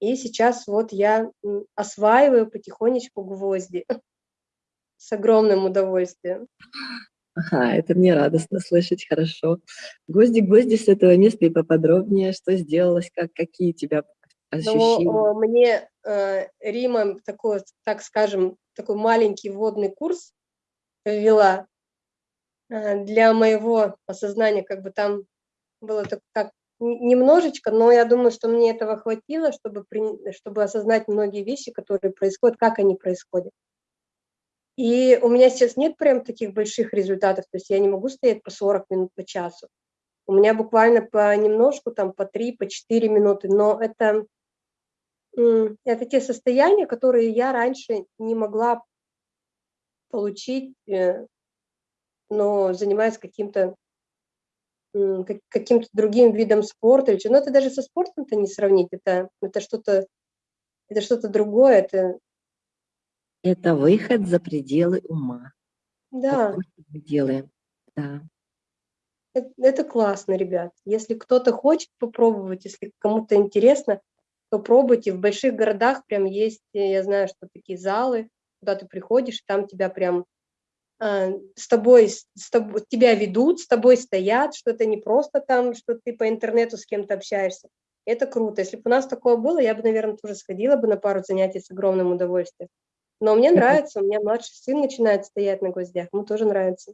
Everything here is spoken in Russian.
И сейчас вот я осваиваю потихонечку гвозди с огромным удовольствием. Ага, это мне радостно слышать, хорошо. Гвозди, гвозди с этого места и поподробнее, что сделалось, как, какие тебя Ну, ощущения? э, мне э, Рима такой, так скажем, такой маленький вводный курс ввела э, для моего осознания, как бы там было так, так немножечко, но я думаю, что мне этого хватило, чтобы, при- чтобы осознать многие вещи, которые происходят, как они происходят. И у меня сейчас нет прям таких больших результатов, то есть я не могу стоять по 40 минут, по часу. У меня буквально понемножку, там по 3, по 4 минуты, но это, это те состояния, которые я раньше не могла получить, э, но занимаясь каким-то каким-то другим видом спорта. или чё. Но это даже со спортом-то не сравнить, это, это что-то это что-то другое, это, Это выход за пределы ума. Да, что мы делаем. Да. это, это классно, ребят. Если кто-то хочет попробовать, если кому-то интересно, то пробуйте. В больших городах прям есть, я знаю, что такие залы, куда ты приходишь, там тебя прям с тобой, с тобой, тебя ведут, с тобой стоят, что это не просто там, что ты по интернету с кем-то общаешься. Это круто. Если бы у нас такое было, я бы, наверное, тоже сходила бы на пару занятий с огромным удовольствием. Но мне нравится, у меня младший сын начинает стоять на гвоздях, ему тоже нравится.